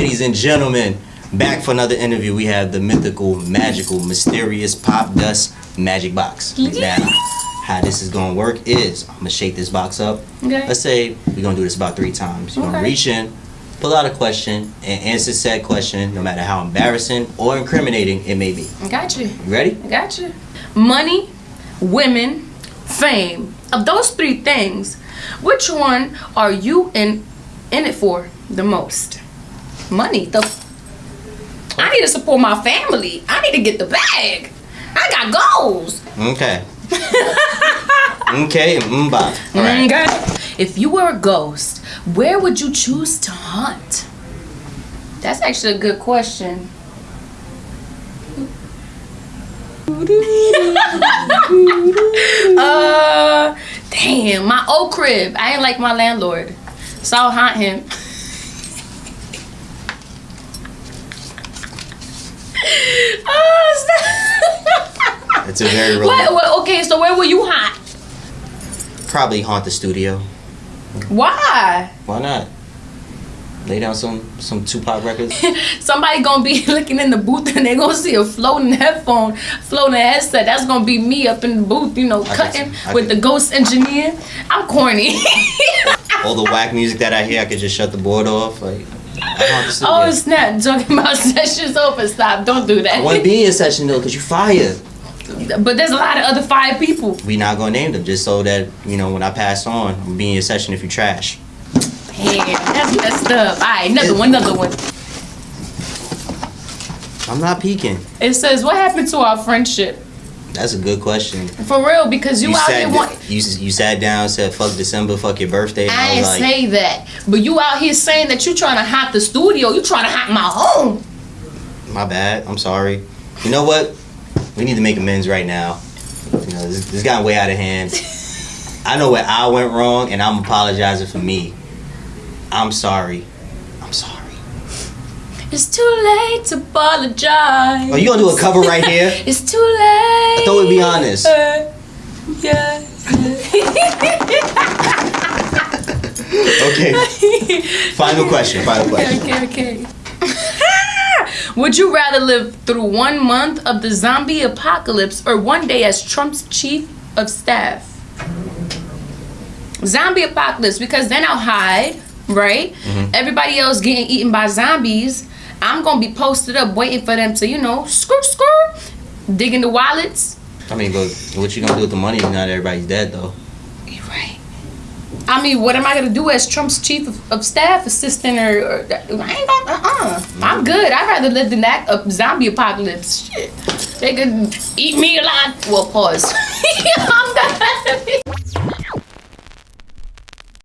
ladies and gentlemen, back for another interview. We have the mythical, magical, mysterious Popdust magic box. Now, how this is gonna work is I'm gonna shake this box up. Okay. Let's say we're gonna do this about three times. You're gonna reach in, pull out a question, and answer said question, no matter how embarrassing or incriminating it may be. I got you. You ready? I got you. Money, women, fame. Of those three things, which one are you in in it for the most? Money. The I need to support my family. I need to get the bag. I got goals. Okay. okay, and mba. All right. Okay. If you were a ghost, where would you choose to hunt? That's actually a good question. uh, damn, my old crib. I ain't like my landlord, so I'll hunt him. oh, It's a very real. what, what, okay, so where will you hunt? Probably haunt the studio. Why? Why not? Lay down some some Tupac records. Somebody gonna be looking in the booth and they gonna see a floating headphone, floating headset. That's gonna be me up in the booth, you know, I cutting with the ghost engineer. I'm corny. All the whack music that I hear, I could just shut the board off. Like, I haunt the oh, studio. oh snap! Talking about sessions over. Stop! Don't do that. I want to be in your session though, cause you fire. But there's a lot of other five people. We not gonna name them just so that you know when I pass on, I'm be in your session if you trash. Damn, that's messed up. All right, another one, another one. I'm not peeking. It says, "What happened to our friendship?" That's a good question. For real, because you, out here want. you you sat down, said fuck December, fuck your birthday. I I, was like, say that, but you out here saying that you trying to hop the studio. You trying to hop my home. my bad. I'm sorry. You know what? We need to make amends right now. You know, this, this got way out of hand. I know where I went wrong, and I'm apologizing for me. I'm sorry. I'm sorry. It's too late to apologize. Oh, you gonna do a cover right here? It's too late. I thought we'd be honest. Uh, yeah. Okay. Final question. Final question. okay, okay, okay. Would you rather live through one month of the zombie apocalypse or one day as Trump's chief of staff? Zombie apocalypse, because then I'll hide, right? Mm-hmm. Everybody else getting eaten by zombies. I'm gonna be posted up waiting for them to, you know, screw, screw, digging the wallets. I mean, but what you gonna do with the money if not everybody's dead though? You're right. I mean, what am I gonna do as Trump's chief of, of staff assistant or, or I ain't gonna. Uh, uh I'm good. I'd rather live than that uh, zombie apocalypse. Shit, they could eat me alive. Well, pause.